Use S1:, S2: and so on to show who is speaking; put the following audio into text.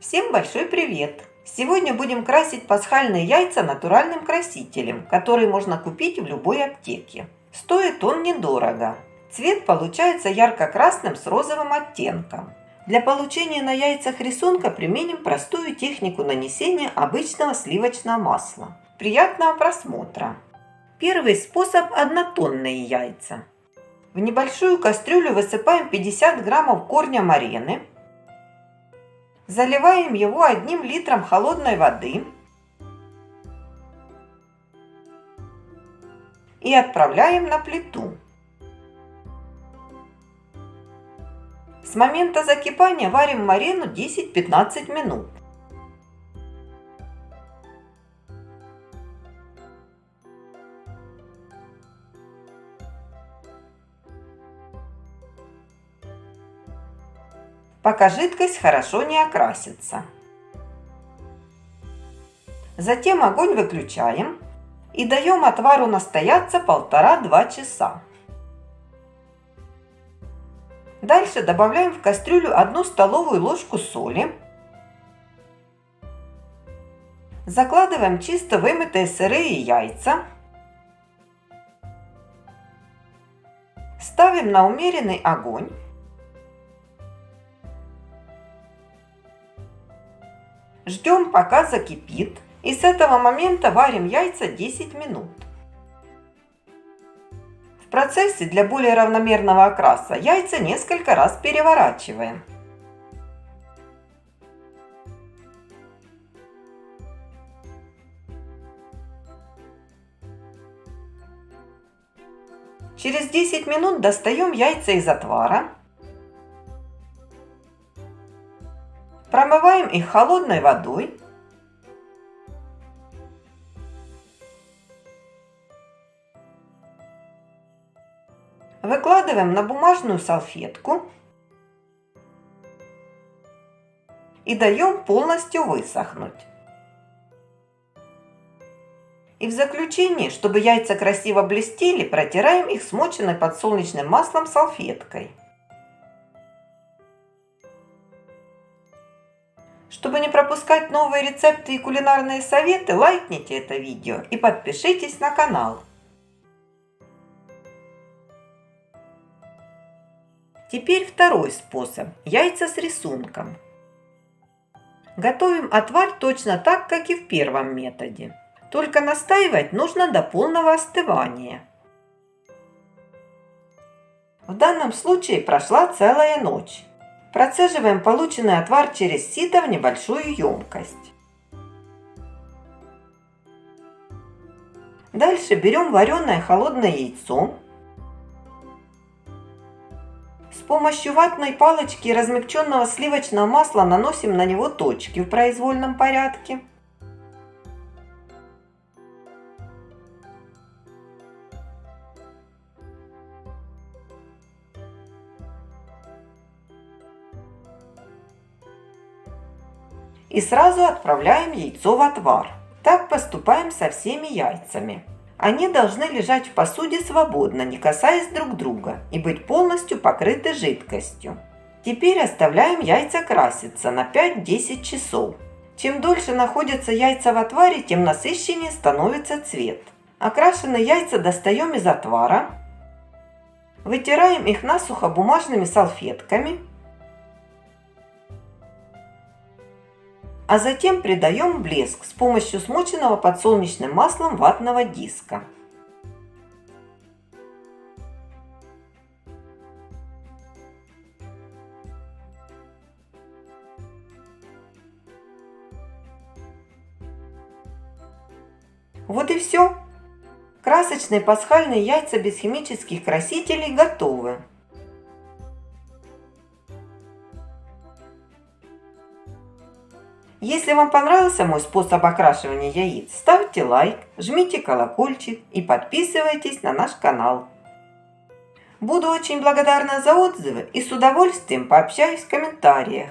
S1: Всем большой привет! Сегодня будем красить пасхальные яйца натуральным красителем, который можно купить в любой аптеке. Стоит он недорого. Цвет получается ярко-красным с розовым оттенком. Для получения на яйцах рисунка применим простую технику нанесения обычного сливочного масла. Приятного просмотра! Первый способ – однотонные яйца. В небольшую кастрюлю высыпаем 50 граммов корня марены. Заливаем его одним литром холодной воды. И отправляем на плиту. С момента закипания варим марену 10-15 минут. Пока жидкость хорошо не окрасится. Затем огонь выключаем и даем отвару настояться полтора-два часа. Дальше добавляем в кастрюлю одну столовую ложку соли. Закладываем чисто вымытые сырые яйца. Ставим на умеренный огонь. Ждем, пока закипит. И с этого момента варим яйца 10 минут. В процессе для более равномерного окраса яйца несколько раз переворачиваем. Через 10 минут достаем яйца из отвара Промываем их холодной водой. Выкладываем на бумажную салфетку и даем полностью высохнуть. И в заключение, чтобы яйца красиво блестели, протираем их смоченной подсолнечным маслом салфеткой. Чтобы не пропускать новые рецепты и кулинарные советы, лайкните это видео и подпишитесь на канал. Теперь второй способ – яйца с рисунком. Готовим отвар точно так, как и в первом методе. Только настаивать нужно до полного остывания. В данном случае прошла целая ночь. Процеживаем полученный отвар через сито в небольшую емкость. Дальше берем вареное холодное яйцо. С помощью ватной палочки и размягченного сливочного масла наносим на него точки в произвольном порядке. И сразу отправляем яйцо в отвар. Так поступаем со всеми яйцами. Они должны лежать в посуде свободно, не касаясь друг друга, и быть полностью покрыты жидкостью. Теперь оставляем яйца краситься на 5-10 часов. Чем дольше находятся яйца в отваре, тем насыщеннее становится цвет. Окрашенные яйца достаем из отвара, вытираем их насухо бумажными салфетками а затем придаем блеск с помощью смоченного подсолнечным маслом ватного диска. Вот и все. Красочные пасхальные яйца без химических красителей готовы. Если вам понравился мой способ окрашивания яиц, ставьте лайк, жмите колокольчик и подписывайтесь на наш канал. Буду очень благодарна за отзывы и с удовольствием пообщаюсь в комментариях.